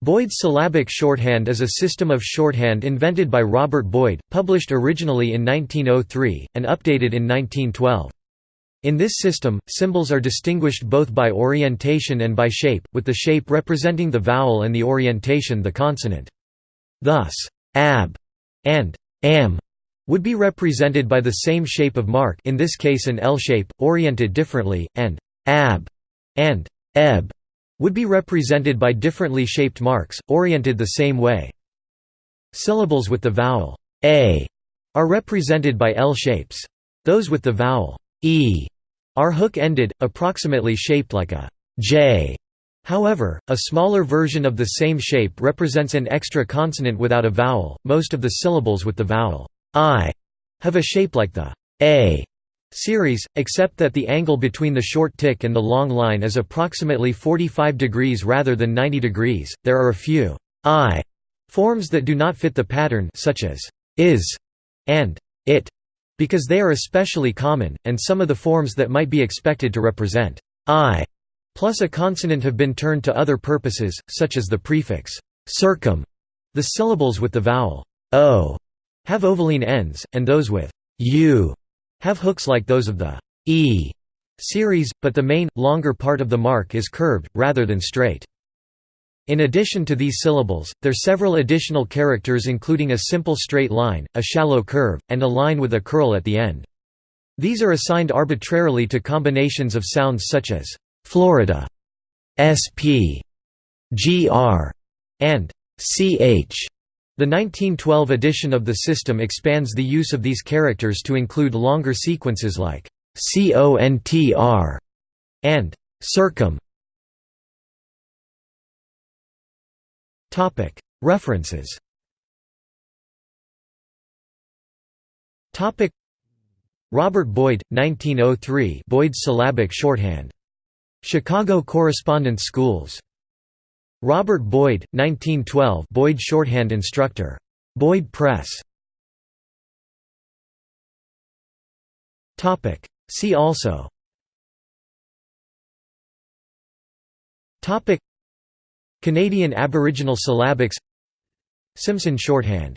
Boyd's syllabic shorthand is a system of shorthand invented by Robert Boyd, published originally in 1903, and updated in 1912. In this system, symbols are distinguished both by orientation and by shape, with the shape representing the vowel and the orientation the consonant. Thus, ab and am would be represented by the same shape of mark in this case an L shape, oriented differently, and ab and eb would be represented by differently shaped marks, oriented the same way. Syllables with the vowel a are represented by L shapes. Those with the vowel e are hook-ended, approximately shaped like a J. However, a smaller version of the same shape represents an extra consonant without a vowel. Most of the syllables with the vowel I have a shape like the A series, except that the angle between the short tick and the long line is approximately 45 degrees rather than 90 degrees. There are a few I forms that do not fit the pattern such as is and it because they are especially common, and some of the forms that might be expected to represent I plus a consonant have been turned to other purposes, such as the prefix circum. The syllables with the vowel o have ovoline ends, and those with u have hooks like those of the e series, but the main, longer part of the mark is curved, rather than straight. In addition to these syllables, there are several additional characters including a simple straight line, a shallow curve, and a line with a curl at the end. These are assigned arbitrarily to combinations of sounds such as Florida, sp, gr, and ch. The 1912 edition of the system expands the use of these characters to include longer sequences like contr and circum. References Robert Boyd, 1903 Boyd's syllabic shorthand. Chicago Correspondence Schools. Robert Boyd, 1912 Boyd Shorthand Instructor. Boyd Press. See also. Canadian Aboriginal syllabics. Simpson shorthand